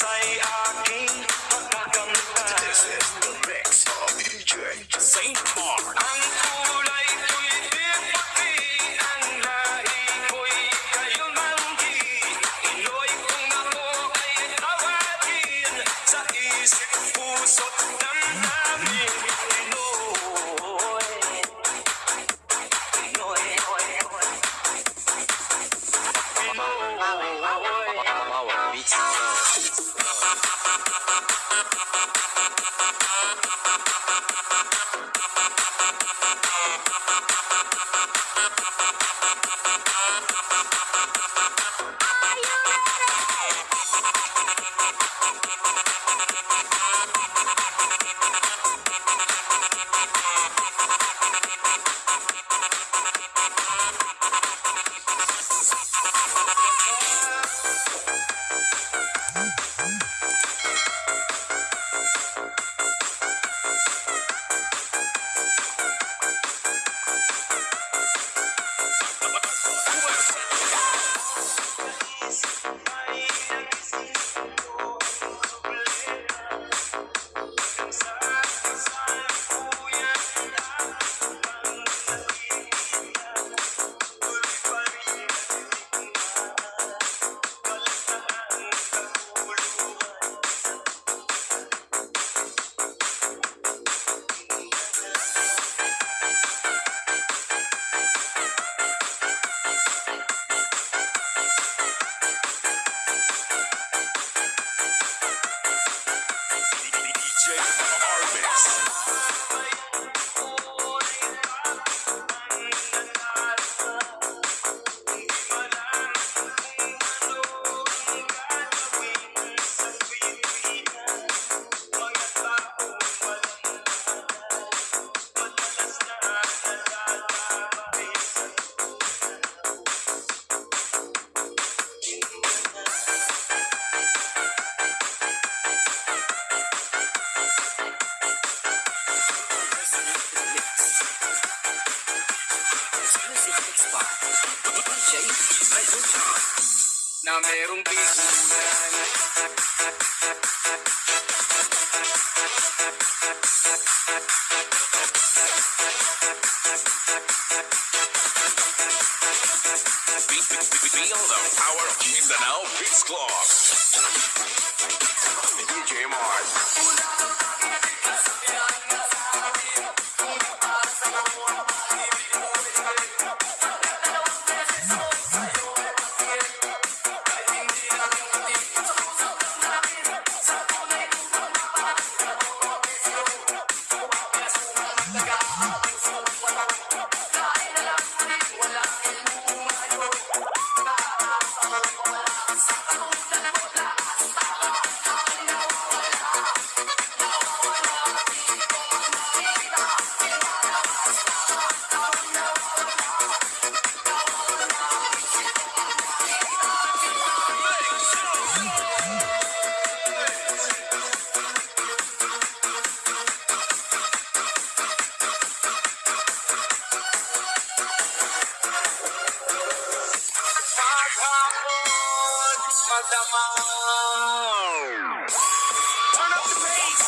sa'y aking makakamtan This DJ Armix. Na merong figuran Feel the power of Mindanao Beats Club. DJ Mark. Turn up the bass.